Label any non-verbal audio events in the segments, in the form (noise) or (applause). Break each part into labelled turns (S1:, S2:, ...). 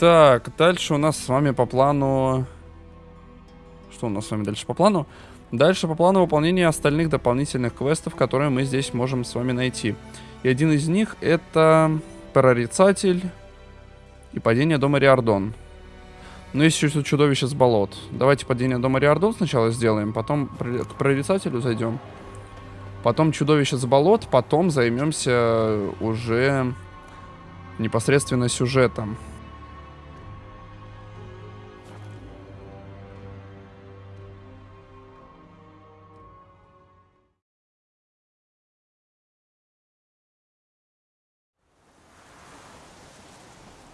S1: Так, дальше у нас с вами по плану... Что у нас с вами дальше по плану? Дальше по плану выполнения остальных дополнительных квестов, которые мы здесь можем с вами найти. И один из них это прорицатель и падение дома Риордон. Ну, есть еще чудовище с болот. Давайте падение дома Риордон сначала сделаем, потом к прорицателю зайдем. Потом чудовище с болот, потом займемся уже непосредственно сюжетом.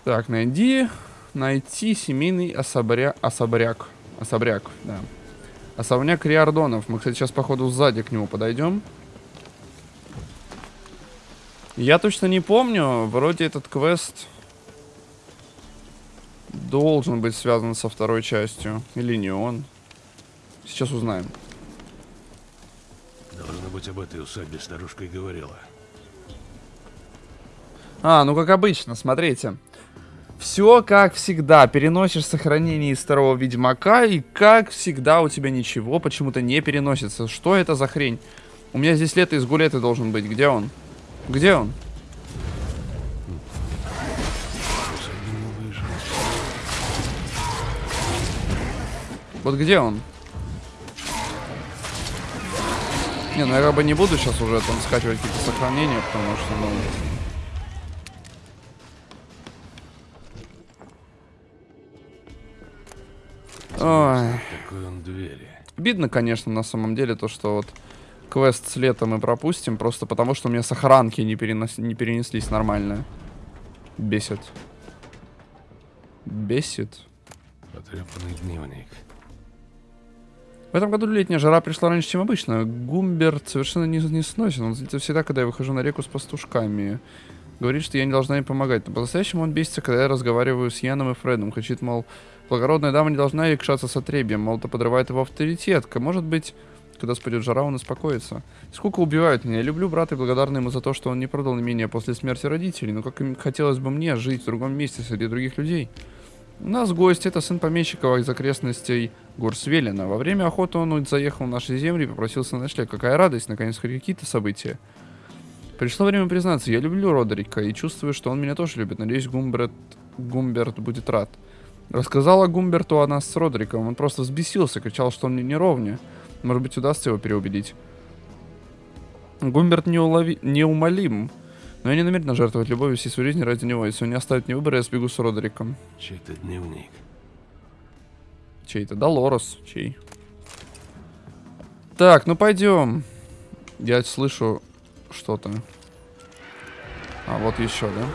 S1: Так, найди, найти семейный особря... особряк. Особряк, да. Особняк Риордонов. Мы, кстати, сейчас, походу, сзади к нему подойдем. Я точно не помню. Вроде этот квест должен быть связан со второй частью. Или не он. Сейчас узнаем.
S2: Должно быть, об этой усадьбе старушка и говорила.
S1: А, ну как обычно, смотрите. Все как всегда. Переносишь сохранение из второго Ведьмака, и как всегда у тебя ничего почему-то не переносится. Что это за хрень? У меня здесь лето из гулеты должен быть. Где он? Где он? Вот где он? Не, ну я бы не буду сейчас уже там скачивать какие-то сохранения, потому что, ну... Ой. Обидно, конечно, на самом деле, то, что вот квест с лета мы пропустим, просто потому что у меня сохранки не, перенос... не перенеслись нормально. Бесит. Бесит.
S2: Потрепанный дневник.
S1: В этом году летняя жара пришла раньше, чем обычно. Гумберт совершенно не, не сносен. Он злится всегда, когда я выхожу на реку с пастушками. Говорит, что я не должна им помогать. Но по-настоящему он бесится, когда я разговариваю с Яном и Фредом. Кричит, мол, благородная дама не должна якшаться с отребием. Мол, это подрывает его авторитет. Может быть, когда спадет жара, он успокоится. Сколько убивают меня. Я люблю брата и благодарна ему за то, что он не продал имение после смерти родителей. Но как хотелось бы мне жить в другом месте среди других людей. У нас гость, это сын помещика из окрестностей Горсвелина. Во время охоты он заехал в наши земли и попросился на ночлег. Какая радость, наконец, какие-то события. Пришло время признаться, я люблю Родерика и чувствую, что он меня тоже любит. Надеюсь, Гумберт, Гумберт будет рад. Рассказала Гумберту о нас с Родериком. Он просто взбесился, кричал, что он мне не ровня. Может быть, удастся его переубедить. Гумберт неулови... неумолим. Но я не намерена жертвовать любовью всей своей жизни ради него. Если он не оставит мне выбора, я сбегу с Родериком.
S2: Чей-то дневник.
S1: Чей-то? Долорес. Чей? Так, ну пойдем. Я слышу что-то. А, вот еще, да?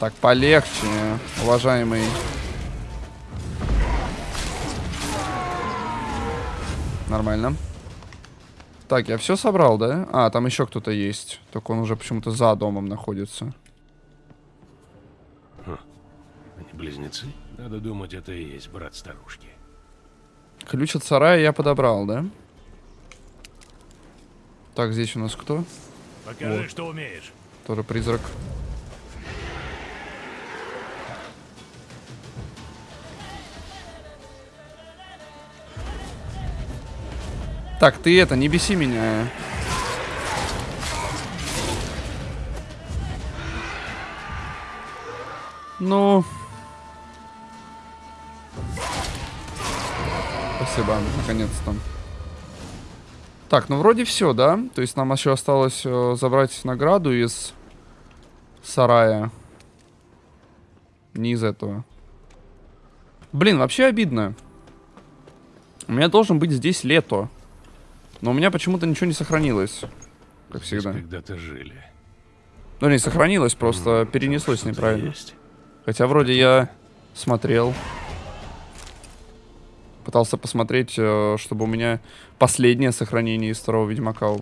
S1: Так, полегче, уважаемый. Нормально. Так, я все собрал, да? А, там еще кто-то есть. Только он уже почему-то за домом находится.
S2: Хм. Они близнецы? Надо думать, это и есть брат старушки.
S1: Ключ от сарая я подобрал, да? Так, здесь у нас кто?
S2: Покажи, вот. что умеешь.
S1: Тоже призрак. Так, ты это, не беси меня. Ну... Спасибо, наконец-то. Так, ну вроде все, да? То есть нам еще осталось э, забрать награду из сарая. Не из этого. Блин, вообще обидно. У меня должен быть здесь лето. Но у меня почему-то ничего не сохранилось. Как всегда.
S2: когда-то жили.
S1: Ну, не сохранилось, просто ну, перенеслось неправильно. Есть. Хотя вроде я смотрел. Пытался посмотреть, э, чтобы у меня последнее сохранение из второго Ведьмака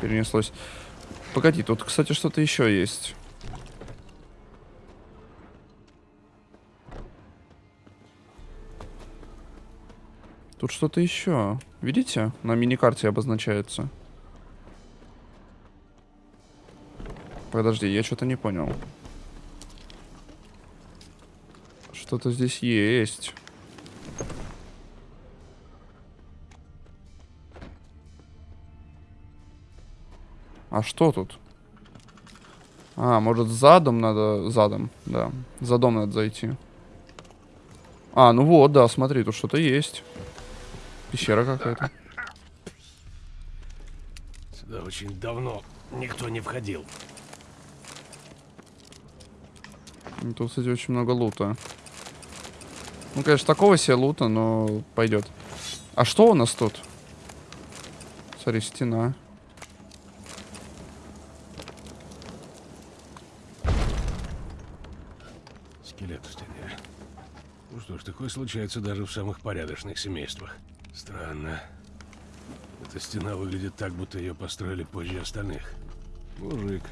S1: перенеслось. Погоди, тут, кстати, что-то еще есть. Тут что-то еще. Видите? На миникарте обозначается. подожди, я что-то не понял. Что-то здесь есть. А что тут? А, может задом надо... Задом, да. Задом надо зайти. А, ну вот, да, смотри, тут что-то есть. Пещера какая-то.
S2: Сюда очень давно никто не входил.
S1: Ну, Тут, кстати, очень много лута. Ну, конечно, такого себе лута, но пойдет. А что у нас тут? Смотри, стена.
S2: Скелет в стене. Ну что ж, такое случается даже в самых порядочных семействах. Странно. Эта стена выглядит так, будто ее построили позже остальных. Мужик.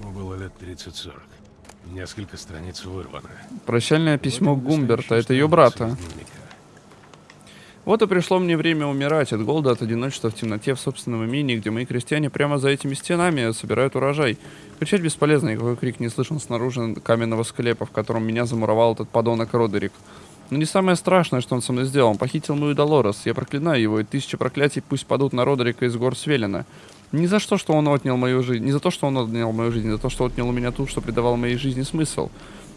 S2: Ему было лет 30-40. Несколько страниц вырвано.
S1: Прощальное письмо
S2: Вот
S1: Гумберта. Это ее брата. Вот и пришло мне время умирать от голода, от одиночества в темноте в собственном имении, где мои крестьяне прямо за этими стенами собирают урожай. Кричать бесполезно, никакой крик не слышен снаружи каменного склепа, в котором меня замуровал этот подонок Родерик. Но не самое страшное, что он со мной сделал. Он похитил мою Долорес. Я проклинаю его, и тысячи проклятий пусть падут на Родерика из гор Свелина. Не за что, что он отнял мою жизнь, не за то, что он отнял мою жизнь, за то, что отнял у меня ту, что придавал моей жизни смысл.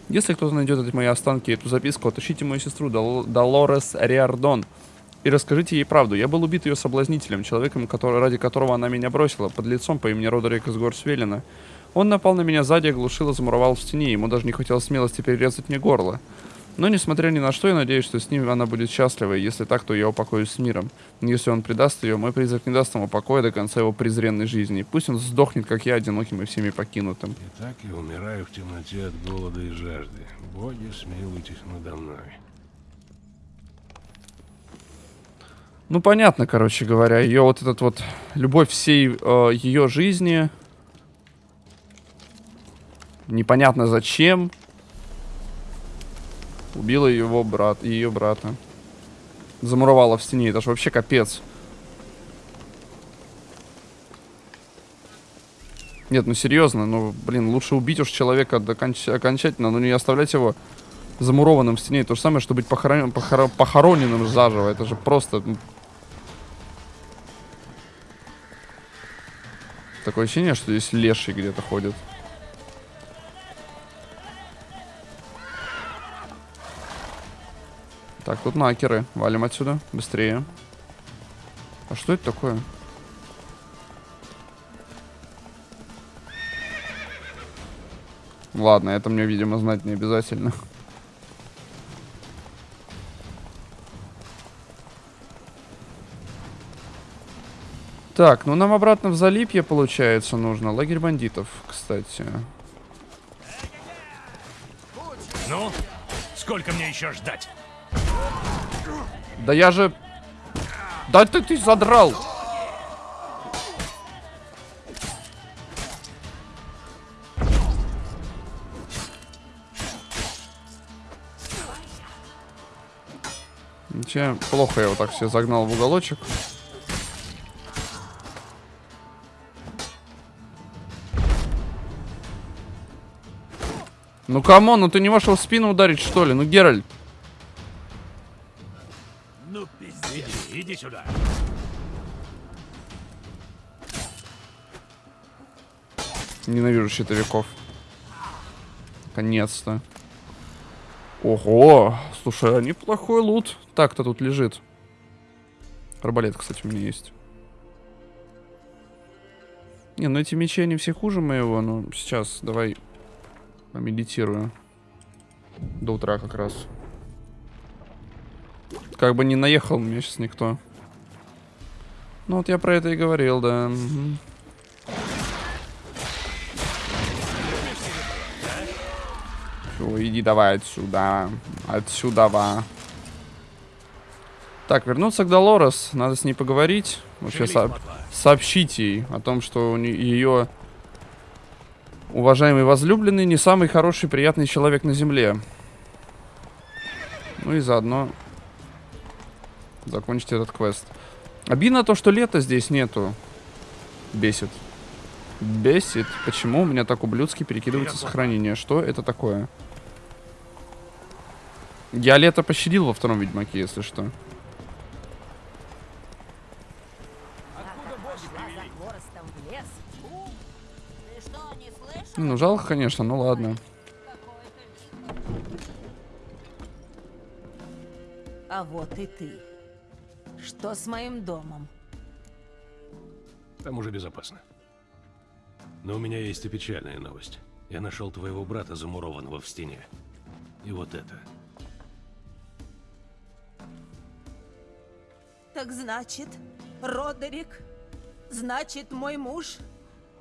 S1: Если кто-то найдет эти мои останки и эту записку, отыщите мою сестру Дол- Долорес Риардон и расскажите ей правду. Я был убит ее соблазнителем, человеком, который, ради которого она меня бросила, под лицом по имени Родерик из гор Свелина. Он напал на меня сзади, оглушил и замуровал в стене. Ему даже не хватило смелости перерезать мне горло. Но, несмотря ни на что, я надеюсь, что с ним она будет счастлива, и если так, то я упокоюсь с миром. Если он предаст ее, мой призрак не даст ему покоя до конца его презренной жизни. Пусть он сдохнет, как я, одиноким и всеми покинутым.
S2: И так я умираю в темноте от голода и жажды. Боги, смилуйтесь надо мной.
S1: Ну, понятно, короче говоря, ее вот этот вот любовь всей э, ее жизни. Непонятно зачем. Убила его брат, ее брата. Замуровала в стене, это же вообще капец. Нет, ну серьезно, ну, блин, лучше убить уж человека до конч- окончательно, но не оставлять его замурованным в стене. То же самое, что быть похорон- похоро- похороненным заживо. Это же просто... ну, Такое ощущение, что здесь леший где-то ходит. Так, тут накеры. Валим отсюда. Быстрее. А что это такое? Ладно, это мне, видимо, знать не обязательно. Так, ну нам обратно в Залипье, получается, нужно. Лагерь бандитов, кстати.
S3: Ну, сколько мне еще ждать?
S1: Да я же... Да ты, ты задрал! Ничего, плохо я его так все загнал в уголочек. Ну come on, ну ты не можешь его в спину ударить, что ли? Ну, Геральт.
S3: Сюда.
S1: Ненавижу щитовиков. Наконец-то. Ого! Слушай, а неплохой лут. Так-то тут лежит. Арбалет, кстати, у меня есть. Не, ну эти мечи, они все хуже моего, но сейчас давай помедитирую. До утра как раз. Как бы не наехал мне сейчас никто. Ну вот я про это и говорил, да. Всё, иди давай отсюда. Отсюда, ва. Так, вернуться к Долорес. Надо с ней поговорить. Вообще со- сообщить ей о том, что у ее уважаемый возлюбленный не самый хороший, приятный человек на земле. Ну и заодно закончить этот квест. Обидно то, что лета здесь нету. Бесит. Бесит. Почему у меня так ублюдски перекидывается сохранение? Что это такое? Я лето пощадил во втором Ведьмаке, если что. Ну, жалко, конечно, ну ладно.
S4: А вот и ты. Что с моим домом?
S2: Там уже безопасно. Но у меня есть и печальная новость. Я нашел твоего брата, замурованного в стене. И вот это.
S4: Так значит, Родерик, значит, мой муж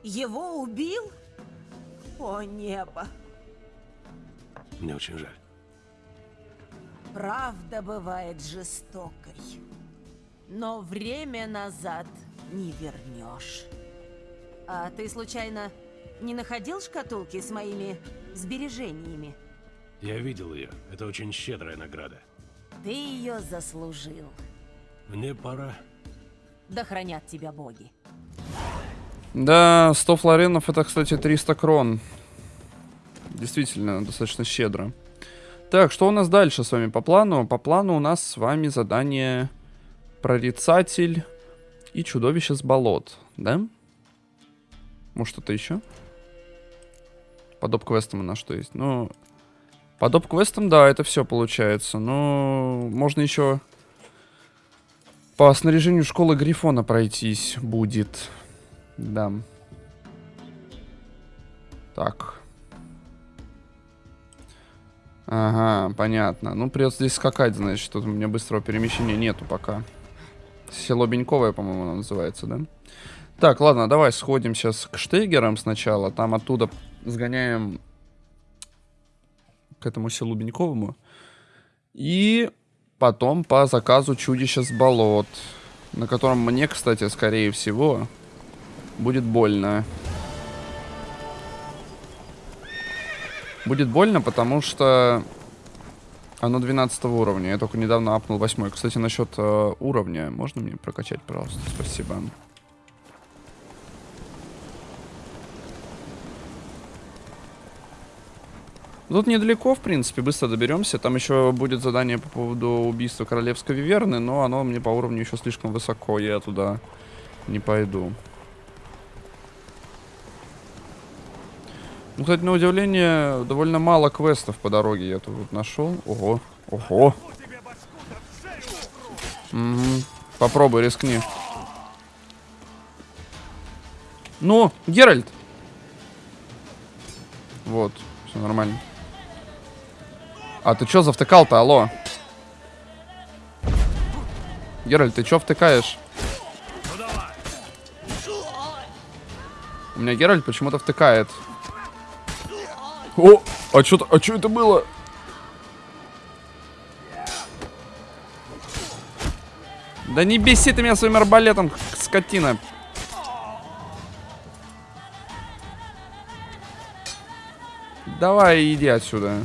S4: его убил? О, небо!
S2: Мне очень жаль.
S4: Правда бывает жестокой. Но время назад не вернешь. А ты случайно не находил шкатулки с моими сбережениями?
S2: Я видел ее. Это очень щедрая награда.
S4: Ты ее заслужил.
S2: Мне пора.
S4: Да хранят тебя боги.
S1: Да, 100 флоренов это, кстати, 300 крон. Действительно, достаточно щедро. Так, что у нас дальше с вами по плану? По плану у нас с вами задание Прорицатель и Чудовище с болот, да? Может, что-то еще? По доп-квестам у нас что есть? Ну, по доп-квестам, да, это все получается. Но можно еще по снаряжению школы Грифона пройтись будет. Да. Так. Ага, понятно. Ну, придется здесь скакать, значит. Тут у меня быстрого перемещения нету пока. Село Беньковое, по-моему, оно называется, да? Так, ладно, давай сходим сейчас к Штейгерам сначала. Там оттуда сгоняем к этому селу Беньковому. И потом по заказу чудища с болот. На котором мне, кстати, скорее всего, будет больно. Будет больно, потому что оно 12 уровня. Я только недавно апнул 8. Кстати, насчет э, уровня. Можно мне прокачать, пожалуйста? Спасибо. Тут недалеко, в принципе, быстро доберемся. Там еще будет задание по поводу убийства королевской виверны, но оно мне по уровню еще слишком высоко. Я туда не пойду. Ну, кстати, на удивление, довольно мало квестов по дороге я тут нашел. Ого, ого. Угу. Попробуй, рискни. Ну, Геральт! Вот, все нормально. А ты чё завтыкал-то, алло? Геральт, ты чё втыкаешь? У меня Геральт почему-то втыкает. О, а что а чё это было? Да не беси ты меня своим арбалетом, скотина. Давай, иди отсюда.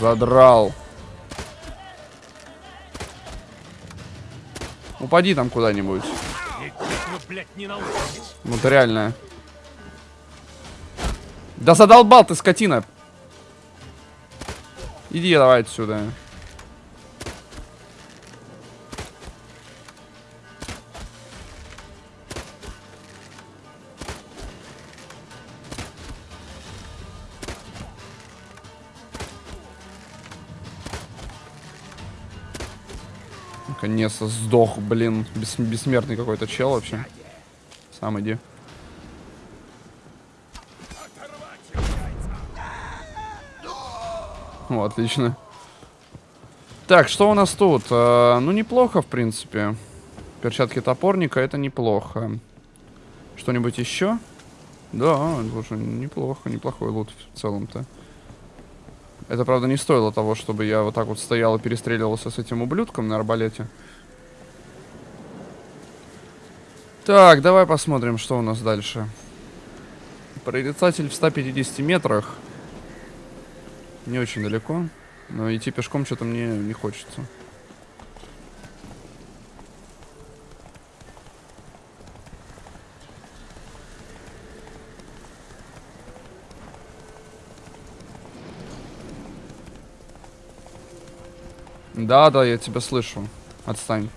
S1: Задрал. Упади там куда-нибудь.
S3: Блядь, не научитесь.
S1: Ну ты реально. Да задолбал ты, скотина. Иди давай отсюда. Наконец-то сдох, блин. Бес бессмертный какой-то чел вообще. Сам иди. О, отлично. Так, что у нас тут? Э, ну, неплохо, в принципе. Перчатки топорника, это неплохо. Что-нибудь еще? Да, слушай, неплохо, неплохой лут в целом-то. Это, правда, не стоило того, чтобы я вот так вот стоял и перестреливался с этим ублюдком на арбалете. Так, давай посмотрим, что у нас дальше. Прорицатель в 150 метрах. Не очень далеко. Но идти пешком что-то мне не хочется. Да, да, я тебя слышу. Отстань.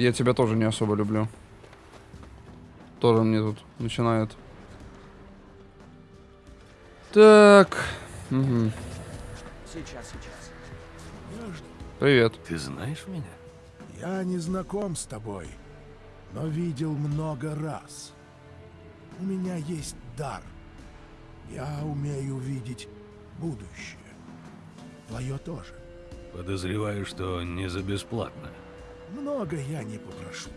S1: Я тебя тоже не особо люблю. Тоже мне тут начинает. Так. Мгм.
S5: Сейчас, сейчас.
S1: Привет.
S2: Ты знаешь меня?
S6: Я не знаком с тобой, но видел много раз. У меня есть дар. Я умею видеть будущее. Твое тоже.
S2: Подозреваю, что не за бесплатно.
S6: Много я не попрошу.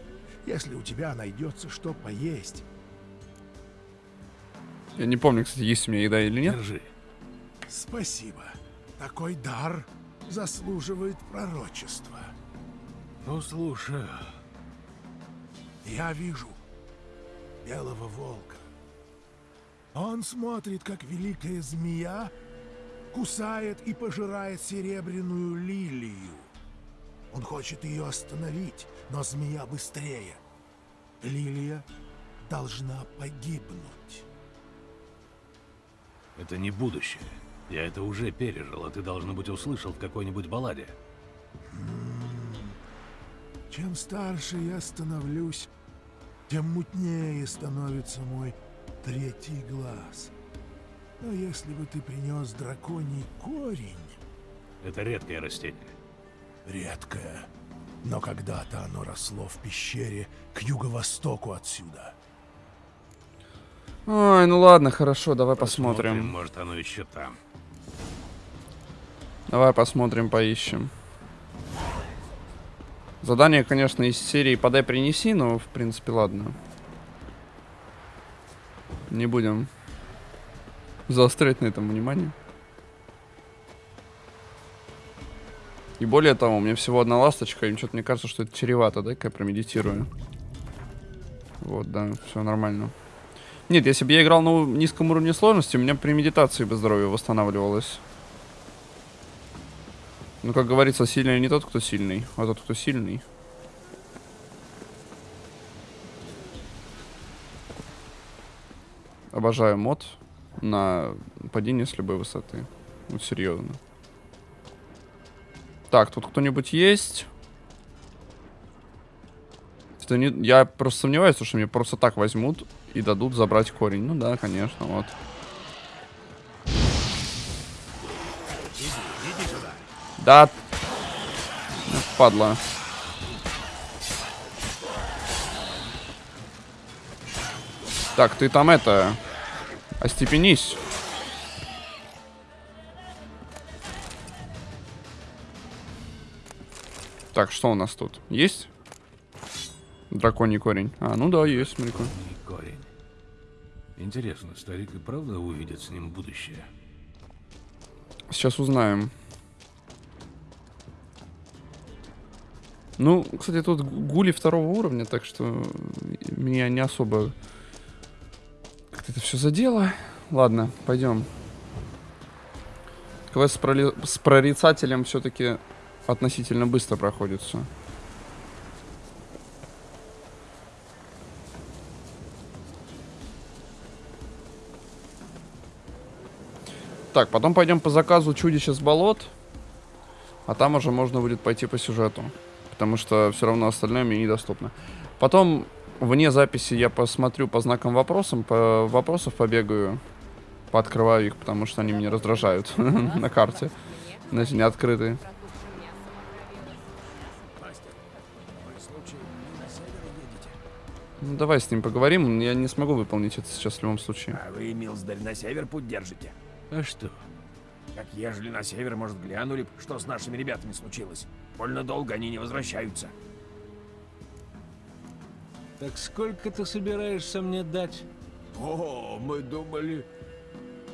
S6: Если у тебя найдется что поесть,
S1: Я не помню, кстати, есть у меня еда или нет.
S2: Держи.
S6: спасибо. Такой дар заслуживает пророчества.
S2: Ну, слушай,
S6: Я вижу белого волка. Он смотрит, как великая змея кусает и пожирает серебряную лилию. Он хочет ее остановить, но змея быстрее. Лилия должна погибнуть.
S2: это не будущее. Я это уже пережил, а ты, должно быть, услышал в какой-нибудь балладе.
S6: Чем старше я становлюсь, тем мутнее становится мой третий глаз. Но если бы ты принес драконий корень,
S2: Это редкое растение.
S6: Редкое, но когда-то оно росло в пещере к юго-востоку отсюда.
S1: Ой, ну ладно, хорошо, давай посмотрим.
S2: Может, оно еще там.
S1: Давай посмотрим, поищем. Задание, конечно, из серии «Подай, принеси», но, в принципе, ладно. Не будем заострять на этом внимание. И более того, у меня всего одна ласточка, и что-то мне кажется, что это чревато, да, как я промедитирую. Вот, да, все нормально. Нет, если бы я играл на низком уровне сложности, у меня при медитации бы здоровье восстанавливалось. Ну, как говорится, сильный не тот, кто сильный, а тот, кто сильный. Обожаю мод на падение с любой высоты. Ну, серьезно. Так, тут кто-нибудь есть? Это не... Я просто сомневаюсь, что мне просто так возьмут и дадут забрать корень. Ну да, конечно, вот. Да. Ну, Падла. Так, ты там это... Остепенись. Так, что у нас тут? Есть? Драконий корень. А, ну да, есть, смотри-ка.
S2: Корень. Интересно, старик и правда увидит с ним будущее?
S1: Сейчас узнаем. Ну, кстати, тут гули второго уровня, так что меня не особо как-то это все задело. Ладно, пойдем. Квест с, проли- с прорицателем все-таки относительно быстро проходится. Так, потом пойдем по заказу чудища с болот. А там уже можно будет пойти по сюжету. Потому что все равно остальное мне недоступно. Потом вне записи я посмотрю по знакам вопросам, по вопросов побегаю. Пооткрываю их, потому что они меня раздражают (laughs) на карте. Знаете, не открытые. Ну, давай с ним поговорим. Я не смогу выполнить это сейчас в любом случае.
S5: А вы, Милсдарь, на север путь держите?
S2: А что?
S5: Как ежели на север, может, глянули, б, что с нашими ребятами случилось. Больно долго они не возвращаются.
S2: Так сколько ты собираешься мне дать?
S7: О, мы думали...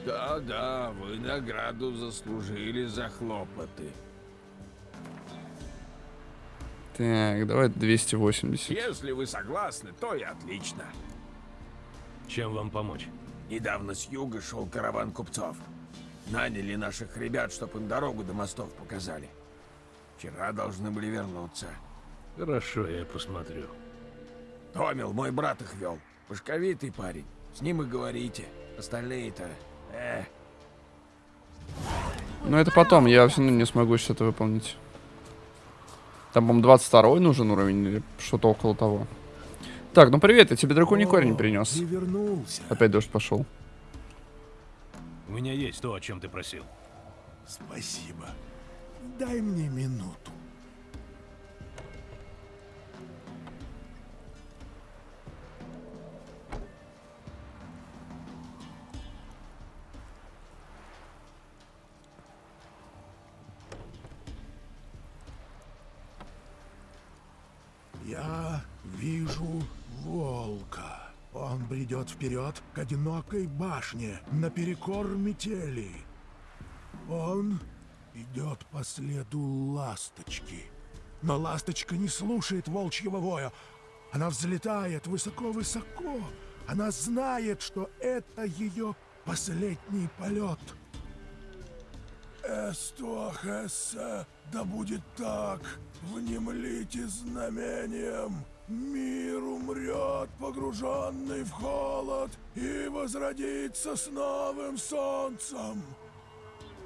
S7: Да-да, вы награду заслужили за хлопоты.
S1: Так, давай 280.
S5: Если вы согласны, то и отлично.
S2: Чем вам помочь?
S5: Недавно с юга шел караван купцов. Наняли наших ребят, чтоб им дорогу до мостов показали. Вчера должны были вернуться.
S2: Хорошо, я посмотрю.
S5: Томил, мой брат их вел. Пушковитый парень. С ним и говорите. Остальные-то... Э,
S1: Но это потом, я все равно не смогу сейчас это выполнить. Там, по-моему, 22 нужен уровень или что-то около того. Так, ну привет, я тебе драконий
S6: О,
S1: корень принес.
S6: Ты вернулся.
S1: Опять дождь пошел.
S3: У меня есть то, о чем ты просил.
S6: Спасибо. Дай мне минуту. Бредет вперед к одинокой башне наперекор метели. Он идет по следу ласточки. Но ласточка не слушает волчьего воя. Она взлетает высоко-высоко. Она знает, что это ее последний полет. Эстуахессе, да будет так, внемлите знамением. Мир умрет, погруженный в холод, и возродится с новым солнцем.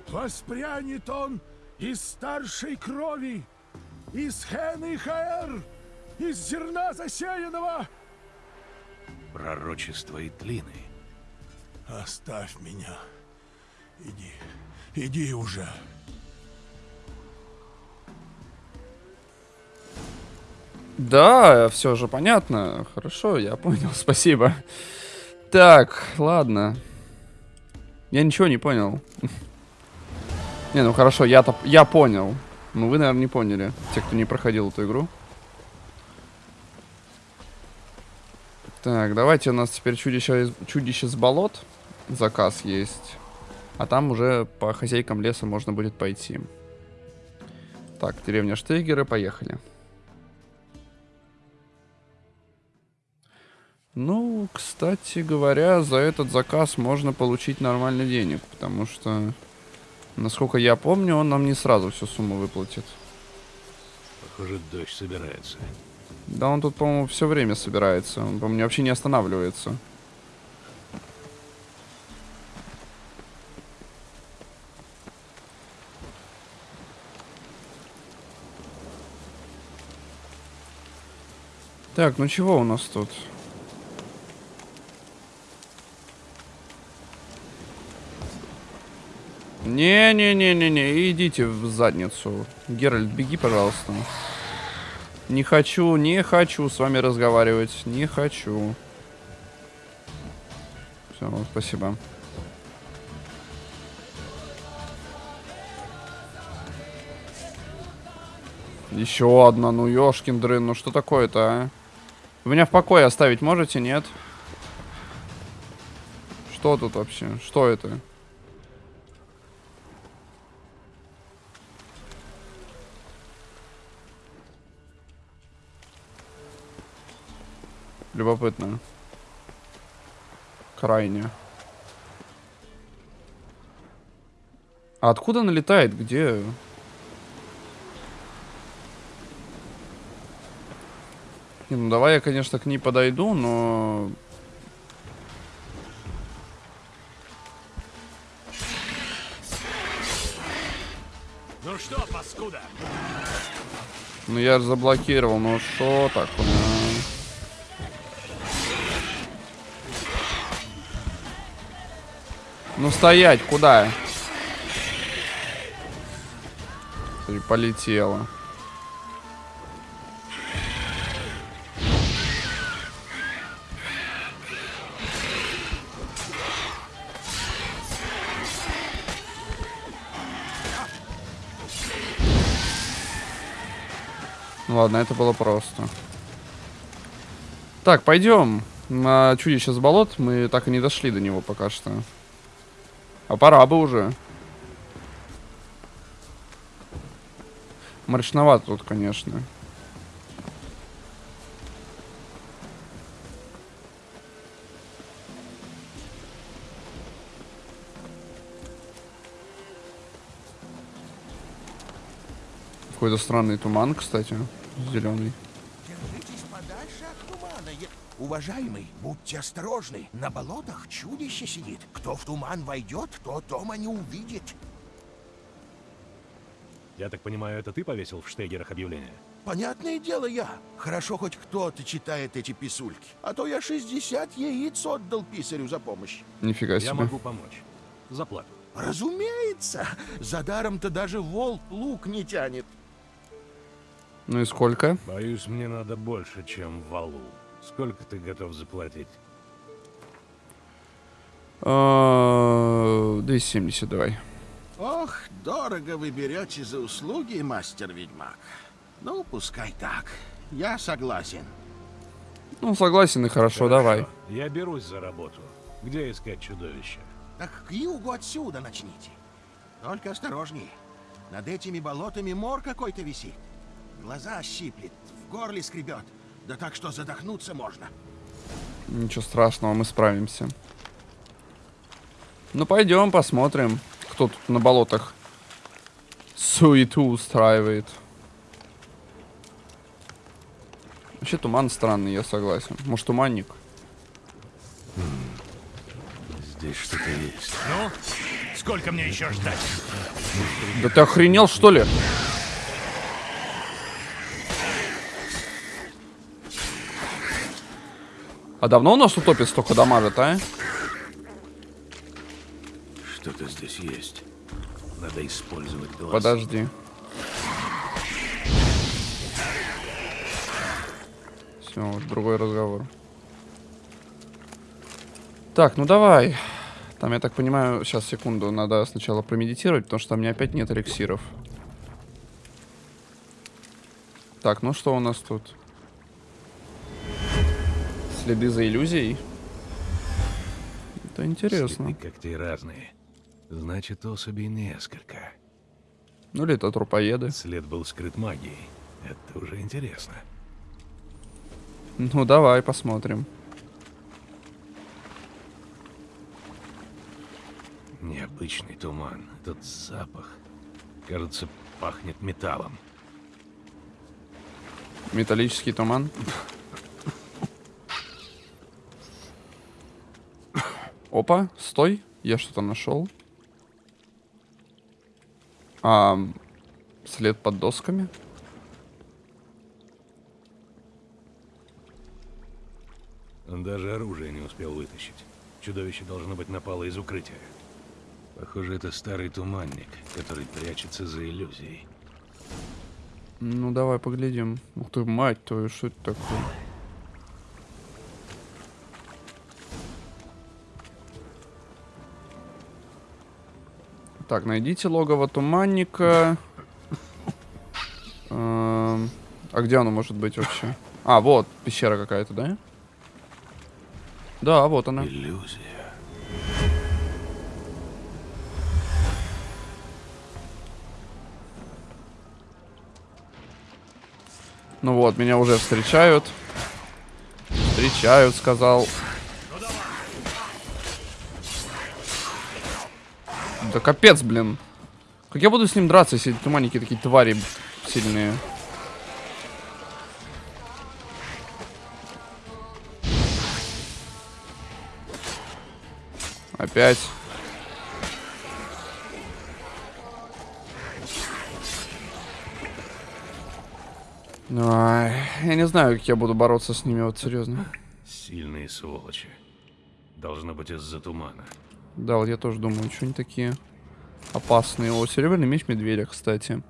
S6: Воспрянет он из старшей крови, из хен и хаэр, из зерна засеянного.
S3: Пророчество и тлины.
S6: Оставь меня. Иди, иди уже.
S1: Да, все же понятно. Хорошо, я понял, (laughs) спасибо. Так, ладно. Я ничего не понял. (laughs) Не, ну хорошо, я-то я понял. Ну вы, наверное, не поняли. Те, кто не проходил эту игру. Так, давайте у нас теперь чудище, чудище с болот. Заказ есть. А там уже по хозяйкам леса можно будет пойти. Так, деревня Штейгеры, поехали. Ну, кстати говоря, за этот заказ можно получить нормально денег, потому что, насколько я помню, он нам не сразу всю сумму выплатит.
S2: Похоже, дождь собирается.
S1: Да он тут, по-моему, все время собирается. Он, по-моему, вообще не останавливается. Так, ну чего у нас тут? Не-не-не-не-не, идите в задницу. Геральт, беги, пожалуйста. Не хочу, не хочу с вами разговаривать. Не хочу. Все, спасибо. Еще одна, ну ёшкин дрын, ну что такое-то, а? Вы меня в покое оставить можете, нет? Что тут вообще? Что это? Любопытно. Крайне. А откуда она летает? Где? Не, ну давай я, конечно, к ней подойду, но...
S3: Ну что, паскуда?
S1: Ну я же заблокировал, ну что такое? Ну стоять, куда? Смотри, полетела. Ну Ладно, это было просто. Так, пойдем на чудище с болот. Мы так и не дошли до него пока что. А пора бы уже. Мрачновато тут, конечно. Какой-то странный туман, кстати, зеленый.
S5: держитесь подальше
S8: Подальше от тумана. Я... Уважаемый, будьте осторожны. На болотах чудище сидит. Кто в туман войдет, то дома не увидит.
S3: Я так понимаю, это ты повесил в штегерах объявление?
S8: Понятное дело я. Хорошо хоть кто-то читает эти писульки. А то я 60 яиц отдал писарю за помощь.
S1: Нифига
S3: Я
S1: себе.
S3: могу помочь. За плату.
S8: Разумеется. За даром-то даже волк лук не тянет.
S1: Ну и сколько?
S2: Боюсь, мне надо больше, чем валу. Сколько ты готов заплатить?
S1: А, 270 давай.
S8: Ох, дорого вы берете за услуги, мастер-ведьмак. Ну, пускай так. Я согласен.
S1: Ну, согласен и хорошо, давай.
S2: Я берусь за работу. Где искать чудовище?
S8: Так к югу отсюда начните. Только осторожней. Над этими болотами мор какой-то висит. Глаза щиплет, в горле скребет. Да так что задохнуться можно.
S1: Ничего страшного, мы справимся. Ну, пойдем посмотрим, кто тут на болотах суету устраивает. Вообще туман странный, я согласен. Может, туманник?
S2: Здесь что-то есть.
S3: Ну, сколько мне еще ждать?
S1: Да ты охренел, что ли? А давно у нас утопец столько дамажит, а?
S2: Что-то здесь есть. Надо использовать глаз.
S1: Подожди. Все, вот другой разговор. Так, ну давай. Там, я так понимаю, сейчас, секунду, надо сначала промедитировать, потому что у меня опять нет эликсиров. Так, ну что у нас тут? Следы за иллюзией? Это интересно.
S2: Следы когтей разные. Значит, особей несколько.
S1: Ну или это трупоеды.
S2: След был скрыт магией. Это уже интересно.
S1: Ну давай посмотрим.
S2: Необычный туман. Этот запах. Кажется, пахнет металлом.
S1: Металлический туман. (laughs) Опа, стой. Я что-то нашел. А, след под досками.
S2: Он даже оружие не успел вытащить. Чудовище должно быть напало из укрытия. Похоже, это старый туманник, который прячется за иллюзией.
S1: Ну, давай поглядим. Ух ты, мать твою, что это такое? Так, найдите логово туманника. Эм, А где оно может быть вообще? А, вот, пещера какая-то, да? Да, вот она.
S2: Иллюзия.
S1: Ну вот, меня уже встречают. Встречают, сказал. Да капец, блин. Как я буду с ним драться, если эти туманники такие твари сильные? Опять. Ай, я не знаю, как я буду бороться с ними, вот серьезно.
S2: Сильные сволочи. Должно быть из-за тумана.
S1: Да, вот я тоже думаю, что они такие опасные. О, серебряный меч медведя, кстати.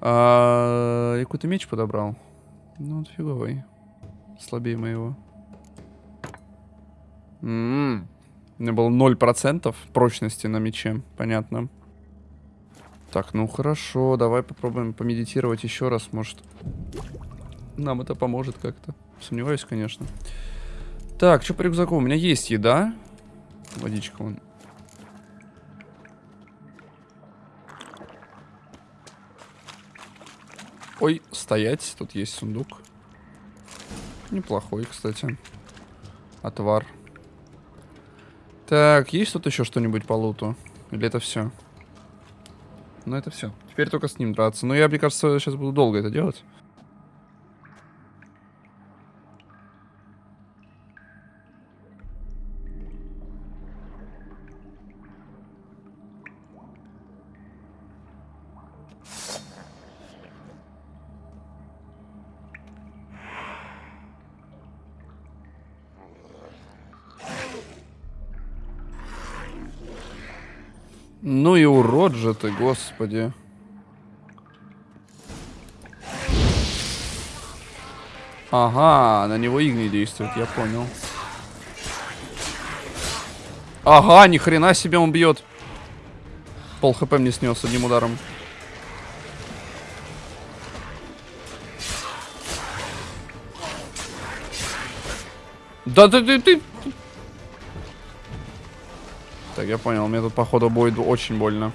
S1: А, я какой-то меч подобрал. Ну, вот фиговый. Слабее моего. М-м. У меня было 0% прочности на мече. Понятно. Так, ну хорошо. Давай попробуем помедитировать еще раз. Может, нам это поможет как-то. Сомневаюсь, конечно. Так, что по рюкзаку? У меня есть еда. Водичка вон. Ой, стоять. Тут есть сундук. Неплохой, кстати. Отвар. Так, есть тут еще что-нибудь по луту? Или это все? Ну, это все. Теперь только с ним драться. Но я, мне кажется, сейчас буду долго это делать. Же ты, господи. Ага, на него игни действует, я понял. Ага, ни хрена себе он бьет. Пол хп мне снес одним ударом. Да ты, ты, ты. Так, я понял, мне тут походу будет очень больно.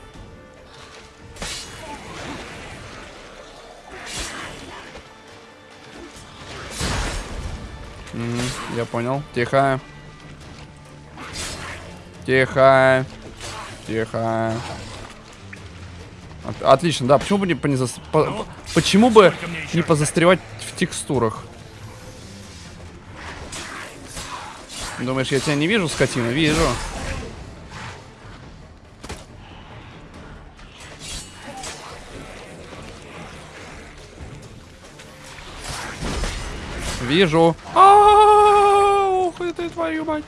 S1: Я понял. Тихо. Тихо. Тихо. От- отлично, да. Почему бы не, по- не зас- по-
S3: Ну,
S1: почему бы не позастревать в текстурах? Думаешь, я тебя не вижу, скотина? Вижу. Вижу. Ух, это твою мать.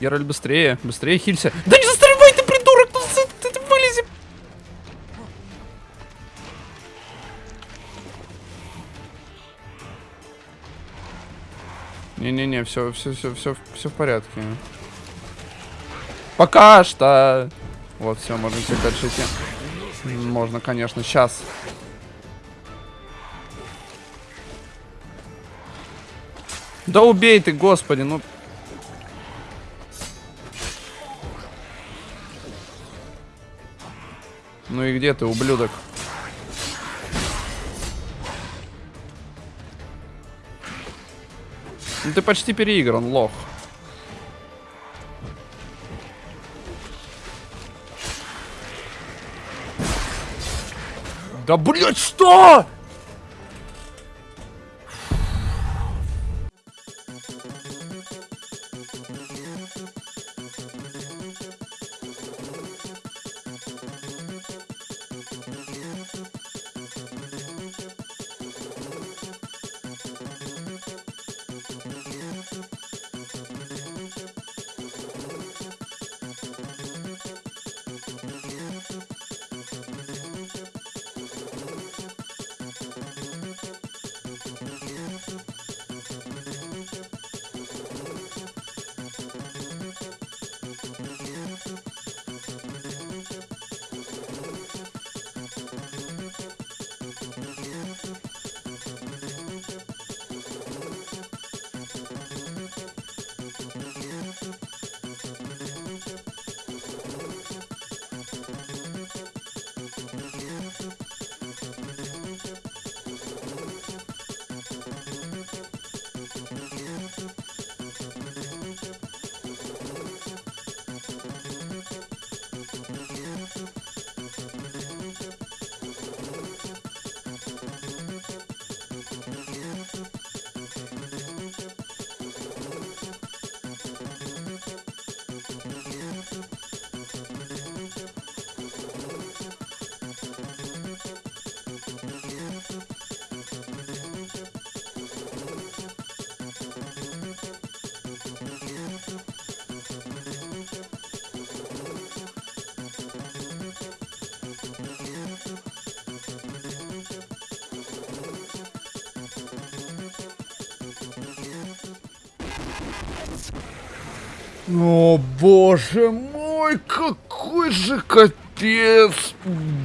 S1: Геральт, быстрее, быстрее хилься. Да не застревай ты, придурок! Ну, ты, ты вылези! Не-не-не, все, все, все, все, все в порядке. Пока что. Вот, все, можно теперь дальше идти. Можно, конечно, сейчас. Да убей ты, господи, ну. Ну и где ты, ублюдок? Ну ты почти переигран, лох. Да блять, что? О, боже мой, какой же капец!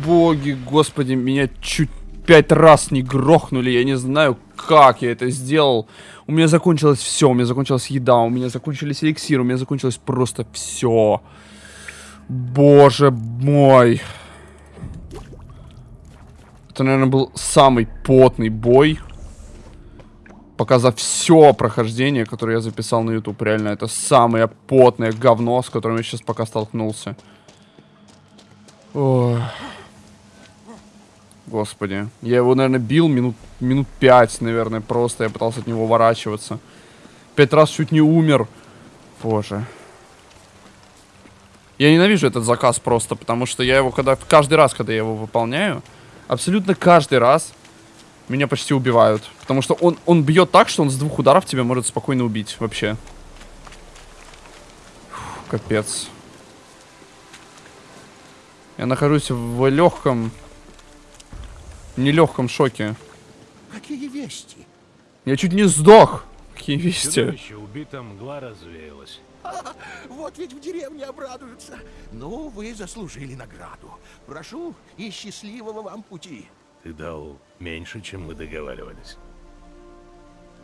S1: Боги, господи, меня чуть пять раз не грохнули, я не знаю, как я это сделал. У меня закончилось все, у меня закончилась еда, у меня закончились эликсиры, у меня закончилось просто все. Боже мой. Это, наверное, был самый потный бой. Пока за все прохождение, которое я записал на YouTube. Реально, это самое потное говно, с которым я сейчас пока столкнулся. Ой. Господи. Я его, наверное, бил минут, минут пять, наверное, просто. Я пытался от него уворачиваться. Пять раз чуть не умер. Боже. Я ненавижу этот заказ просто, потому что я его, когда каждый раз, когда я его выполняю, абсолютно каждый раз меня почти убивают. Потому что он, он бьет так, что он с двух ударов тебя может спокойно убить вообще. Фу, капец. Я нахожусь в легком, нелегком шоке.
S5: Какие вести?
S1: Я чуть не сдох. Какие вести?
S2: Чудовище убито, мгла развеялась.
S5: Вот ведь в деревне обрадуются. Ну, вы заслужили награду. Прошу и счастливого вам пути.
S2: Ты дал меньше, чем мы договаривались.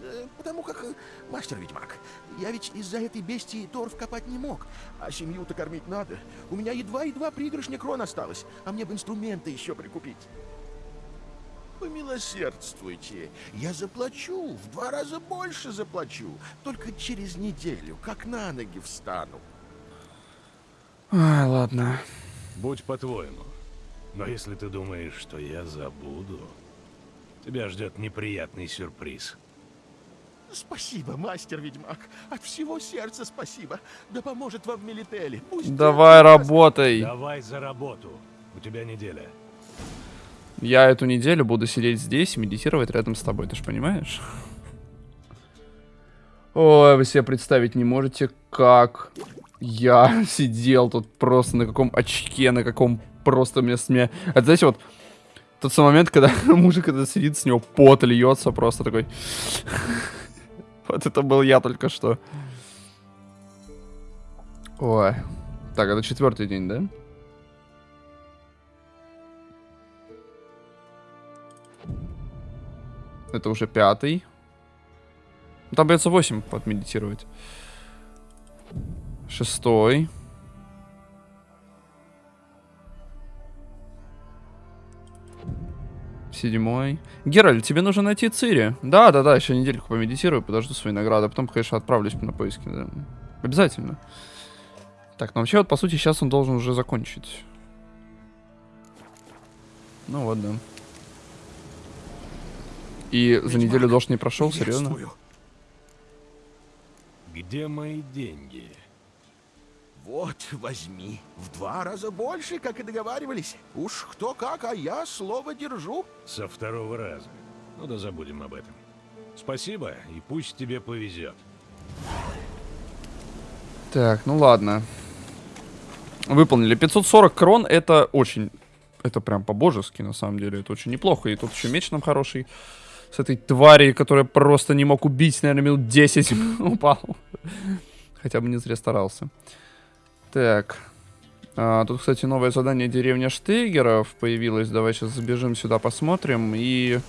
S5: Э, Потому как, э, мастер-ведьмак, я ведь из-за этой бестии торф копать не мог. А семью-то кормить надо. У меня едва-едва пригоршня крон осталось, а мне бы инструменты еще прикупить. Помилосердствуйте. Я заплачу, в два раза больше заплачу. Только через неделю, как на ноги встану.
S1: Ай, ладно.
S2: Будь по-твоему. Но если ты думаешь, что я забуду, тебя ждет неприятный сюрприз.
S5: Спасибо, мастер-ведьмак. От всего сердца спасибо. Да поможет вам Мелители. Пусть
S1: Давай работай.
S2: Давай за работу. У тебя неделя.
S1: Я эту неделю буду сидеть здесь и медитировать рядом с тобой, ты же понимаешь? Ой, вы себе представить не можете, как я (laughs) сидел тут просто на каком очке, на каком просто мне сме... Это, знаете, вот тот самый момент, когда (laughs) мужик когда сидит, с него пот льется просто такой... (laughs) Вот это был я только что. Ой. Так, это четвертый день, да? Это уже пятый. Там придется 8 подмедитировать. Шестой. Седьмой. Геральт, тебе нужно найти Цири. Да, да, да, еще недельку помедитирую, подожду свои награды, а потом, конечно, отправлюсь на поиски. да. Обязательно. Так, ну вообще вот, по сути, сейчас он должен уже закончить. Ну вот, да. И за неделю дождь не прошел, серьезно?
S2: Где мои деньги?
S5: Вот, возьми. В два раза больше, как и договаривались. Уж кто как, а я слово держу.
S2: Со второго раза. Ну да забудем об этом. Спасибо, и пусть тебе повезет.
S1: Так, ну ладно. Выполнили. 540 крон это очень... Это прям по-божески, на самом деле. Это очень неплохо. И тут еще меч нам хороший. С этой твари, которая просто не мог убить, наверное, минут 10 (laughs) упал. Хотя бы не зря старался. Так. А, тут, кстати, новое задание деревня Штейгеров появилось. Давай сейчас забежим сюда, посмотрим. И,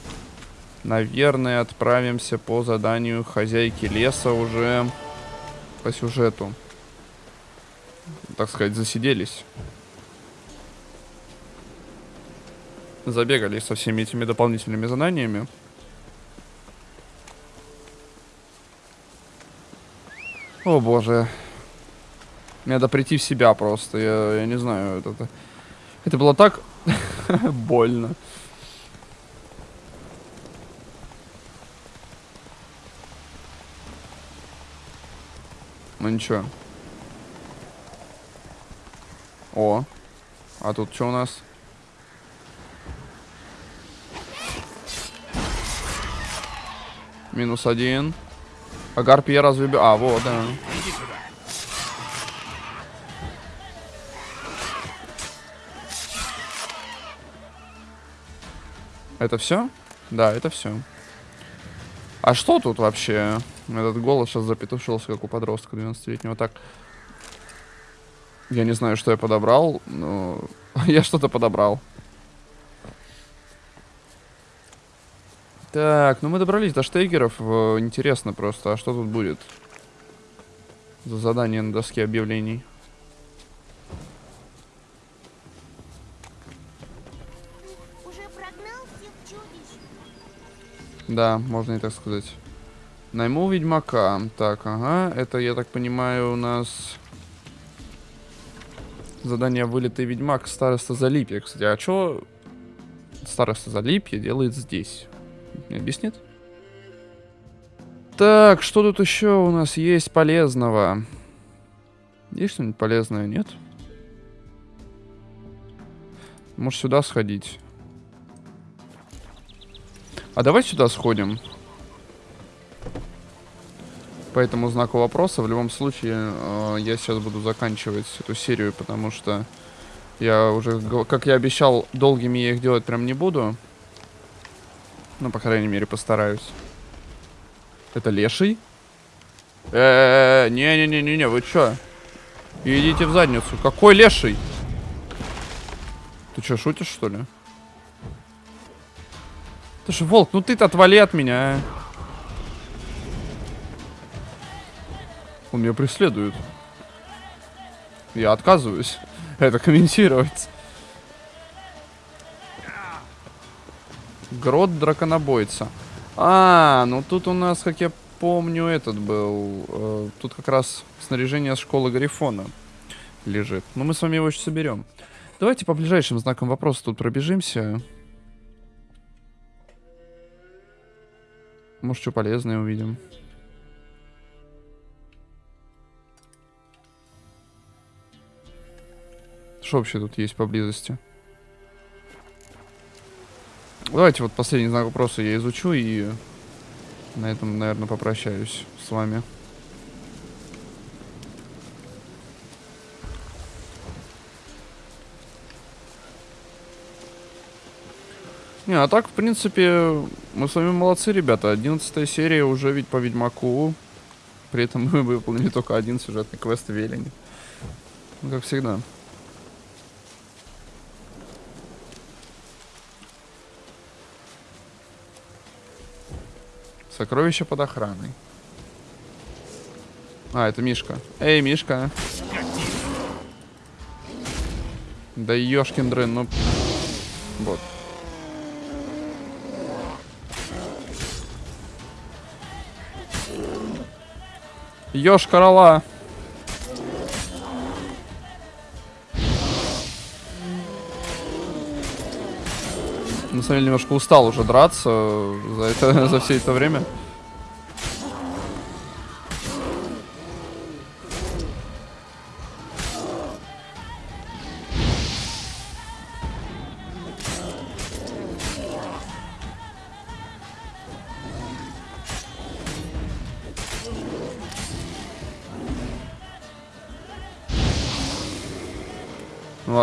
S1: наверное, отправимся по заданию хозяйки леса уже по сюжету. Так сказать, засиделись. Забегали со всеми этими дополнительными заданиями. О боже. Мне надо прийти в себя просто. Я, я не знаю. Это, это, это было так (laughs) больно. Ну ничего. О. А тут что у нас? Минус один. А гарпи я разве... А, вот, да. Это все? Да, это все. А что тут вообще? Этот голос сейчас запетушился, как у подростка 12-летнего. Так. Я не знаю, что я подобрал, но... (laughs) я что-то подобрал. Так, ну мы добрались до штейгеров. Э, Интересно просто, а что тут будет? За задание на доске объявлений. Да, можно и так сказать. Найму ведьмака. Так, ага. Это, я так понимаю, у нас... Задание вылитый ведьмак староста Залипья. Кстати, а что староста Залипья делает здесь? Не объяснит? Так, что тут еще у нас есть полезного? Есть что-нибудь полезное? Нет? Может сюда сходить? А давай сюда сходим. По этому знаку вопроса в любом случае э, я сейчас буду заканчивать эту серию, потому что Я уже, как я обещал, долгими я их делать прям не буду. Ну, по крайней мере, постараюсь. Это леший? Не-не-не-не-не, вы чё? Идите в задницу. Какой леший? Ты чё, шутишь, что ли? Же волк, ну ты-то отвали от меня, а. Он меня преследует. Я отказываюсь (laughs) это комментировать. Грот драконобойца. А, ну тут у нас, как я помню, этот был. э, тут как раз снаряжение школы Гарифона лежит. Но мы с вами его еще соберем. Давайте по ближайшим знакам вопроса тут пробежимся. Может, что полезное увидим. Что вообще тут есть поблизости? Давайте вот последний знак вопроса я изучу и на этом, наверное, попрощаюсь с вами. Не, а так, в принципе, мы с вами молодцы, ребята. 11 серия уже ведь по Ведьмаку. При этом (laughs) мы выполнили только один сюжетный квест в Велине. Ну, как всегда. Сокровище под охраной. А, это Мишка. Эй, Мишка. Да ёшкин дрын, ну... Вот. Ёж корола. На самом деле немножко устал уже драться за, это, (laughs) за все это время.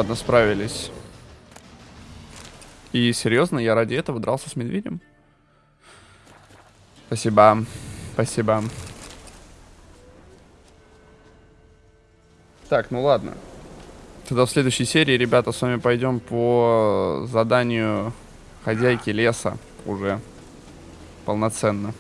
S1: Ладно, справились. И серьезно, я ради этого дрался с медведем? Спасибо. Спасибо. Так, ну ладно. Тогда в следующей серии, ребята, с вами пойдем по заданию хозяйки леса уже полноценно.